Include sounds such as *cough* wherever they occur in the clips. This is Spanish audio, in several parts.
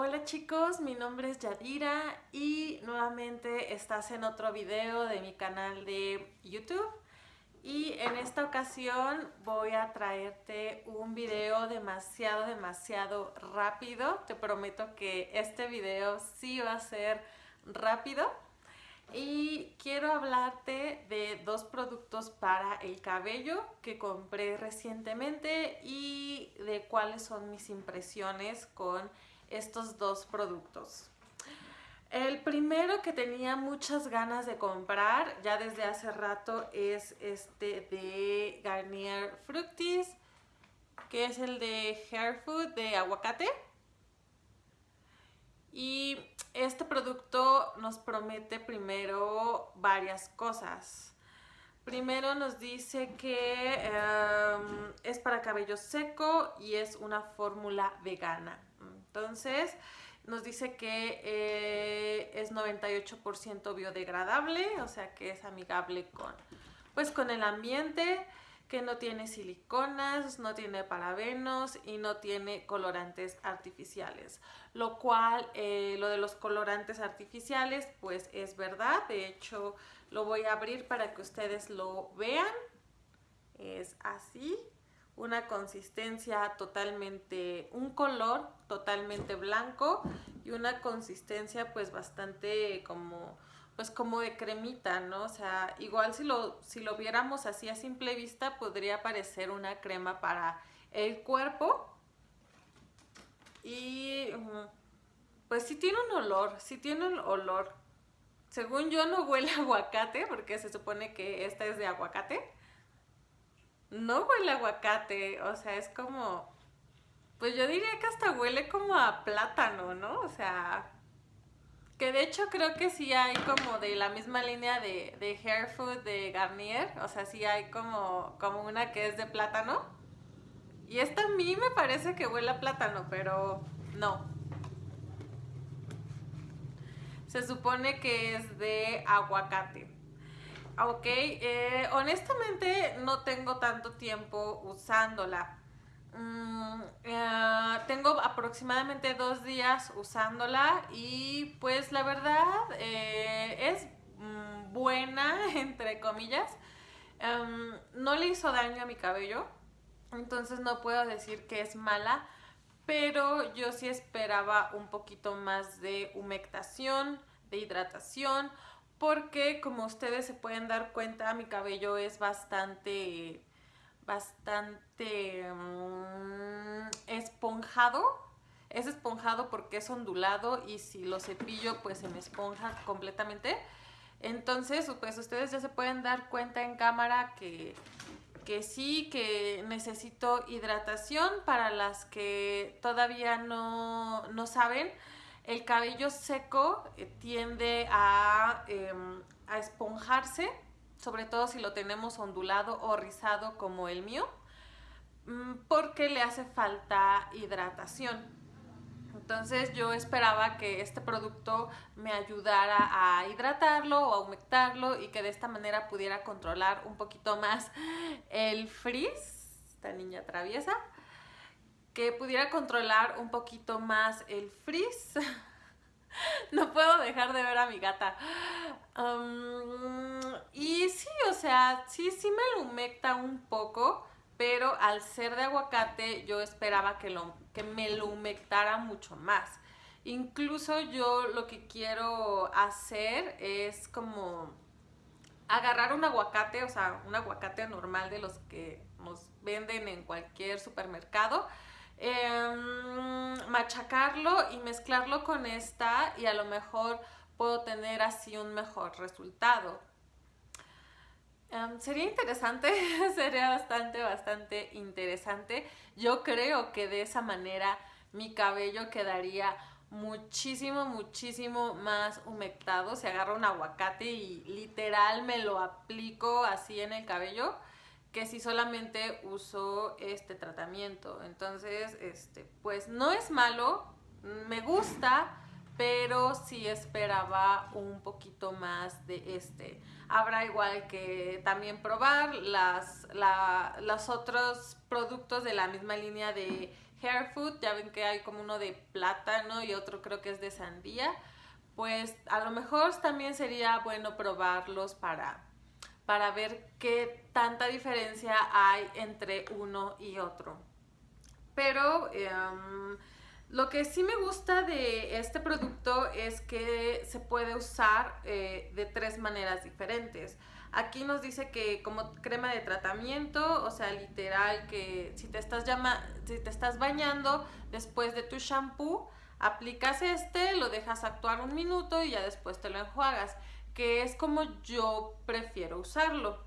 Hola chicos, mi nombre es Yadira y nuevamente estás en otro video de mi canal de YouTube y en esta ocasión voy a traerte un video demasiado, demasiado rápido. Te prometo que este video sí va a ser rápido y quiero hablarte de dos productos para el cabello que compré recientemente y de cuáles son mis impresiones con estos dos productos. El primero que tenía muchas ganas de comprar ya desde hace rato es este de Garnier Fructis, que es el de Hair Food de aguacate. Y este producto nos promete primero varias cosas. Primero nos dice que em, es para cabello seco y es una fórmula vegana. Entonces, nos dice que eh, es 98% biodegradable, o sea que es amigable con, pues, con el ambiente, que no tiene siliconas, no tiene parabenos y no tiene colorantes artificiales. Lo cual, eh, lo de los colorantes artificiales, pues es verdad. De hecho, lo voy a abrir para que ustedes lo vean. Es así una consistencia totalmente, un color totalmente blanco y una consistencia pues bastante como, pues como de cremita, ¿no? O sea, igual si lo, si lo viéramos así a simple vista podría parecer una crema para el cuerpo y pues sí tiene un olor, sí tiene un olor. Según yo no huele a *laughs* aguacate porque se supone que esta es de aguacate no huele aguacate, o sea, es como, pues yo diría que hasta huele como a plátano, ¿no? O sea, que de hecho creo que sí hay como de la misma línea de, de Hair Food de Garnier, o sea, sí hay como, como una que es de plátano. Y esta a mí me parece que huele a plátano, pero no. Se supone que es de aguacate. Ok, eh, honestamente no tengo tanto tiempo usándola. Mm, eh, tengo aproximadamente dos días usándola y pues la verdad eh, es mm, buena, *laughs* entre comillas. Em, no le hizo daño a mi cabello, entonces no puedo decir que es mala, pero yo sí esperaba un poquito más de humectación, de hidratación, porque como ustedes se pueden dar cuenta mi cabello es bastante bastante mm, esponjado. Es esponjado porque es ondulado y si lo cepillo pues se me esponja completamente. Entonces pues ustedes ya se pueden dar cuenta en cámara que, que sí, que necesito hidratación para las que todavía no, no saben el cabello seco eh, tiende em, a, esponjarse, sobre todo si lo tenemos ondulado o rizado como el mío, mm, porque le hace falta hidratación. Entonces yo esperaba que este producto me ayudara a hidratarlo o a humectarlo y que de esta manera pudiera controlar un poquito más el frizz, esta niña traviesa, que pudiera controlar un poquito más el frizz. *laughs* no puedo dejar de ver a mi gata. y sí, o sea, sí, sí me lo humecta un poco, pero al ser de aguacate yo esperaba que, lo, que me lo humectara mucho más. Incluso yo lo que quiero hacer es como agarrar un aguacate, o sea, un aguacate normal de los que nos venden en cualquier supermercado Em, machacarlo y mezclarlo con esta y a lo mejor puedo tener así un mejor resultado. Em, sería interesante, *laughs* sería bastante, bastante interesante. Yo creo que de esa manera mi cabello quedaría muchísimo, muchísimo más humectado. Se agarra un aguacate y literal me lo aplico así en el cabello que si solamente uso este tratamiento. Entonces, este, pues no es malo, me gusta, pero sí esperaba un poquito más de este. Habrá igual que también probar las, los otros productos de la misma línea de hair food, ya ven que hay como uno de plátano y otro creo que es de sandía, pues a lo mejor también sería bueno probarlos para, para ver qué tanta diferencia hay entre uno y otro. Pero em, lo que sí me gusta de este producto es que se puede usar eh, de tres maneras diferentes. Aquí nos dice que como crema de tratamiento, o sea, literal que si te estás, si te estás bañando después de tu shampoo, aplicas este, lo dejas actuar un minuto y ya después te lo enjuagas, que es como yo prefiero usarlo.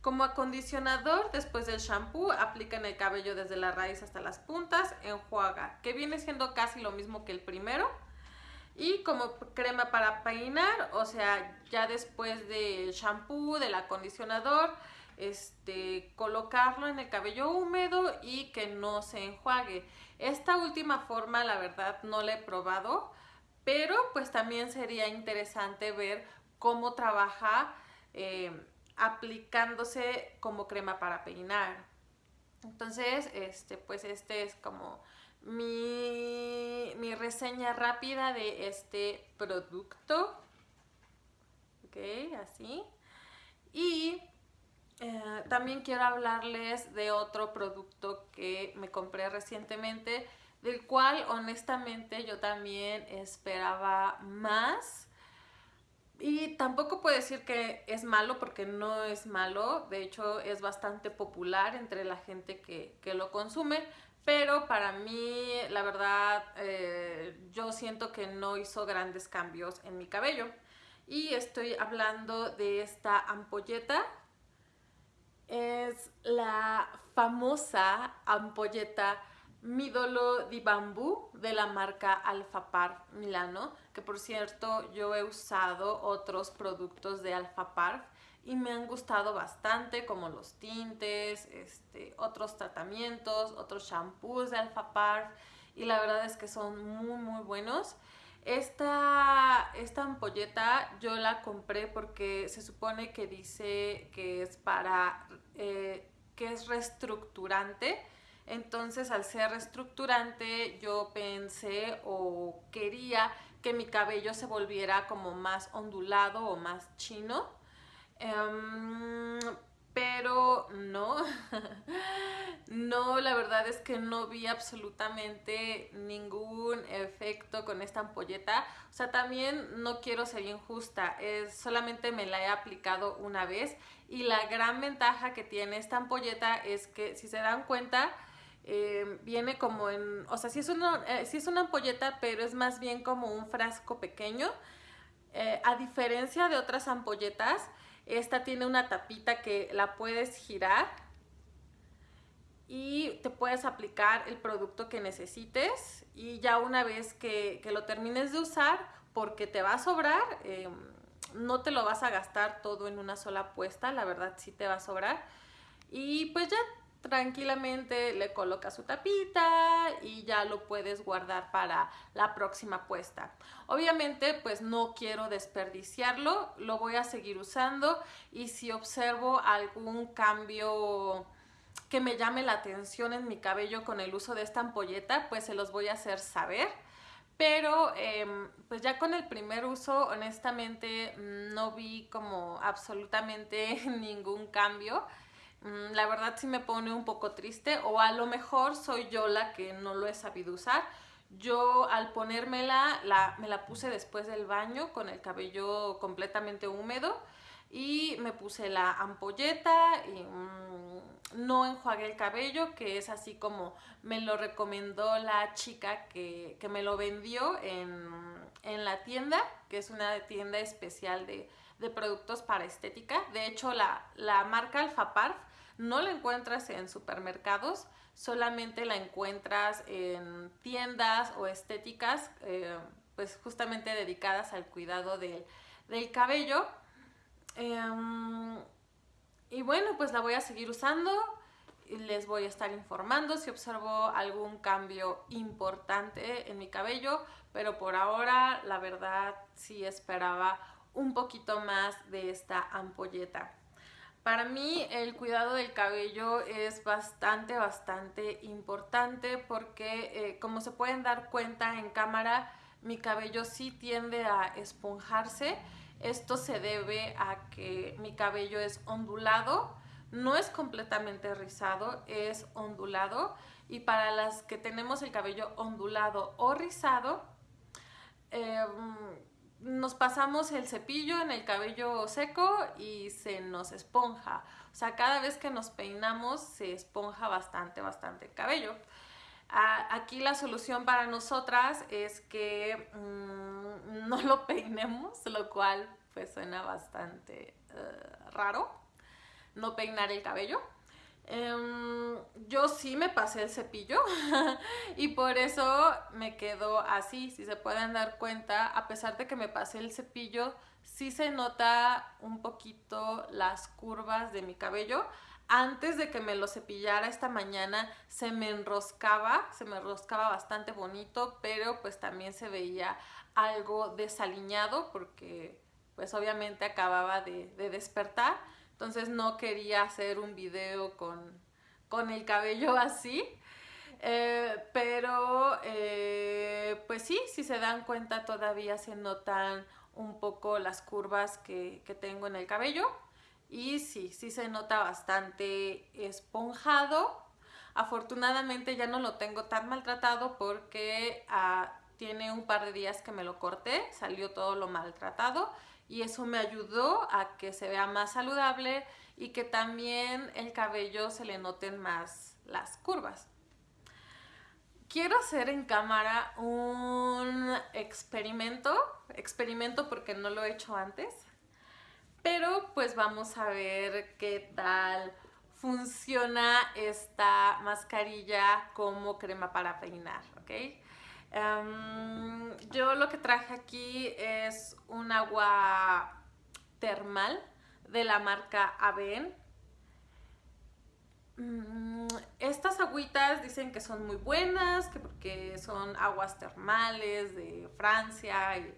Como acondicionador, después del shampoo, aplica en el cabello desde la raíz hasta las puntas, enjuaga, que viene siendo casi lo mismo que el primero y como crema para peinar, o sea, ya después del shampoo, del acondicionador, este, colocarlo en el cabello húmedo y que no se enjuague. Esta última forma, la verdad, no la he probado, pero pues también sería interesante ver cómo trabaja eh, aplicándose como crema para peinar. Entonces, este, pues este es como mi, reseña rápida de este producto. Ok, así. Y eh, también quiero hablarles de otro producto que me compré recientemente, del cual honestamente yo también esperaba más. Y tampoco puedo decir que es malo porque no es malo, de hecho es bastante popular entre la gente que, que lo consume, pero para mí, la verdad, eh, yo siento que no hizo grandes cambios en mi cabello. Y estoy hablando de esta ampolleta. Es la famosa ampolleta Midolo di Bambú de la marca Alfapar Milano, que por cierto yo he usado otros productos de Alfapar y me han gustado bastante como los tintes, este, otros tratamientos, otros shampoos de Alpha Parf y la verdad es que son muy muy buenos. Esta, esta ampolleta yo la compré porque se supone que dice que es para, eh, que es reestructurante. Entonces al ser reestructurante yo pensé o quería que mi cabello se volviera como más ondulado o más chino. Em, pero no, *laughs* no, la verdad es que no vi absolutamente ningún efecto con esta ampolleta. O sea, también no quiero ser injusta, es, solamente me la he aplicado una vez y la gran ventaja que tiene esta ampolleta es que si se dan cuenta, em, viene como en, o sea, si es, una, eh, es una ampolleta, pero es más bien como un frasco pequeño. Eh, a diferencia de otras ampolletas, esta tiene una tapita que la puedes girar y te puedes aplicar el producto que necesites y ya una vez que, lo termines de usar, porque te va a sobrar, em, no te lo vas a gastar todo en una sola puesta, la verdad sí te va a sobrar. Y pues ya tranquilamente le colocas su tapita y ya lo puedes guardar para la próxima puesta. Obviamente pues no quiero desperdiciarlo, lo voy a seguir usando y si observo algún cambio que me llame la atención en mi cabello con el uso de esta ampolleta pues se los voy a hacer saber. Pero em, pues ya con el primer uso honestamente no vi como absolutamente *laughs* ningún cambio. Mm, la verdad sí me pone un poco triste o a lo mejor soy yo la que no lo he sabido usar. Yo al ponérmela la, me la puse después del baño con el cabello completamente húmedo y me puse la ampolleta y mm, no enjuagué el cabello, que es así como me lo recomendó la chica que, me lo vendió en, la tienda, que es una tienda especial de, productos para estética. De hecho, la, la marca Alfaparf no la encuentras en supermercados, solamente la encuentras en tiendas o estéticas, eh, pues justamente dedicadas al cuidado del, cabello. Em, y bueno, pues la voy a seguir usando les voy a estar informando si observo algún cambio importante en mi cabello, pero por ahora la verdad sí esperaba un poquito más de esta ampolleta. Para mí el cuidado del cabello es bastante, bastante importante porque eh, como se pueden dar cuenta en cámara, mi cabello sí tiende a esponjarse. Esto se debe a que mi cabello es ondulado, no es completamente rizado, es ondulado. Y para las que tenemos el cabello ondulado o rizado, em, nos pasamos el cepillo en el cabello seco y se nos esponja. O sea, cada vez que nos peinamos se esponja bastante, bastante el cabello. aquí la solución para nosotras es que mm, no lo peinemos, lo cual pues suena bastante eh, raro, no peinar el cabello. Em, yo sí me pasé el cepillo *laughs* y por eso me quedó así. Si se pueden dar cuenta, a pesar de que me pasé el cepillo, sí se nota un poquito las curvas de mi cabello. Antes de que me lo cepillara esta mañana se me enroscaba, se me enroscaba bastante bonito, pero pues también se veía algo desaliñado porque pues obviamente acababa de, de despertar entonces no quería hacer un video con, el cabello *laughs* así. Eh, pero eh, pues sí, si se dan cuenta todavía se notan un poco las curvas que, tengo en el cabello y sí, sí se nota bastante esponjado. Afortunadamente ya no lo tengo tan maltratado porque ah, tiene un par de días que me lo corté, salió todo lo maltratado y eso me ayudó a que se vea más saludable y que también el cabello se le noten más las curvas. Quiero hacer en cámara un experimento, experimento porque no lo he hecho antes, pero pues vamos a ver qué tal funciona esta mascarilla como crema para peinar, ¿ok? Em, yo lo que traje aquí es un agua termal de la marca Aven. Mm, estas agüitas dicen que son muy buenas, que porque son aguas termales de Francia y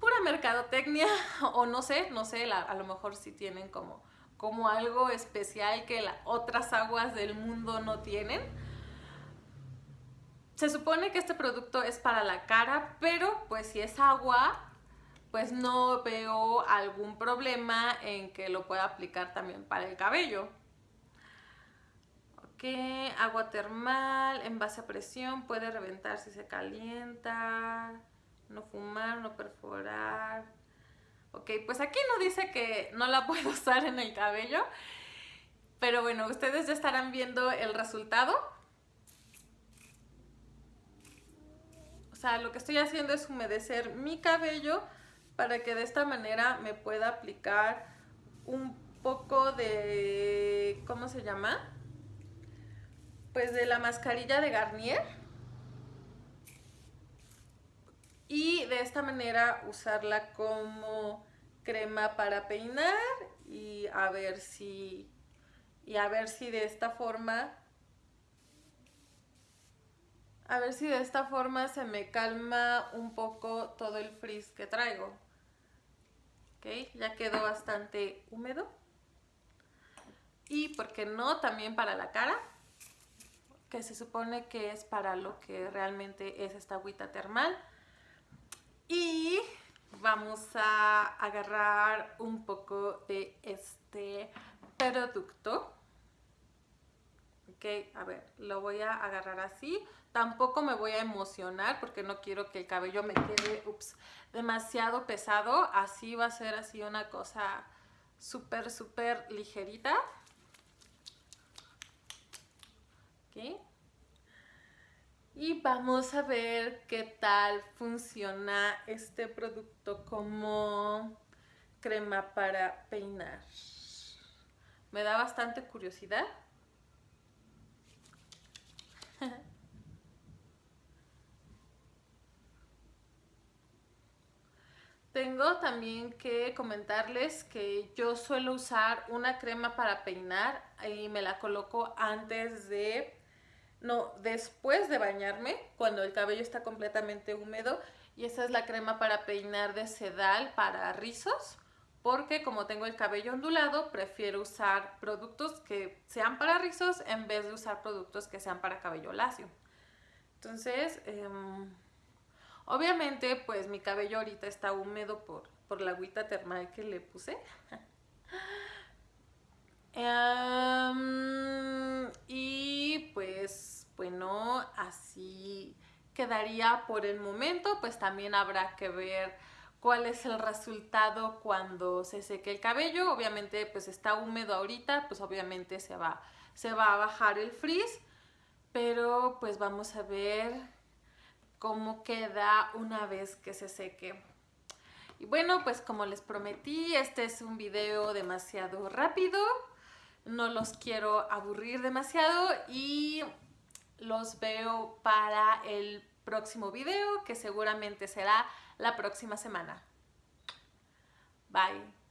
pura mercadotecnia *laughs* o no sé, no sé, a lo mejor sí tienen como, como algo especial que otras aguas del mundo no tienen se supone que este producto es para la cara, pero pues si es agua, pues no veo algún problema en que lo pueda aplicar también para el cabello. Ok, agua termal, en base a presión, puede reventar si se calienta, no fumar, no perforar. Ok, pues aquí no dice que no la *laughs* puedo usar en el cabello, pero bueno, ustedes ya estarán viendo el resultado. Sea, lo que estoy haciendo es humedecer mi cabello para que de esta manera me pueda aplicar un poco de, ¿cómo se llama? Pues de la mascarilla de Garnier. Y de esta manera usarla como crema para peinar y a ver si, y a ver si de esta forma a ver si de esta forma se me calma un poco todo el frizz que traigo. Ok, ya quedó bastante húmedo. Y, ¿por qué no? También para la cara, que se supone que es para lo que realmente es esta agüita termal. Y vamos a agarrar un poco de este producto. Ok, a ver, lo voy a agarrar así. Tampoco me voy a emocionar porque no quiero que el cabello me quede ups, demasiado pesado. Así va a ser así una cosa súper, súper ligerita. ¿Ok? Y vamos a ver qué tal funciona este producto como crema para peinar. Me da bastante curiosidad. *laughs* Tengo también que comentarles que yo suelo usar una crema para peinar y me la coloco antes de, no, después de bañarme, cuando el cabello está completamente húmedo. Y esa es la crema para peinar de sedal para rizos porque como tengo el cabello ondulado, prefiero usar productos que sean para rizos en vez de usar productos que sean para cabello lacio. Entonces, em, obviamente, pues mi cabello ahorita está húmedo por, por la agüita termal que le puse. *laughs* Em, y pues, bueno, así quedaría por el momento, pues también habrá que ver cuál es el resultado cuando se seque el cabello. Obviamente, pues está húmedo ahorita, pues obviamente se va, se va a bajar el frizz, pero pues vamos a ver cómo queda una vez que se seque. Y bueno, pues como les prometí, este es un video demasiado rápido. No los quiero aburrir demasiado y los veo para el próximo video que seguramente será la próxima semana. Bye.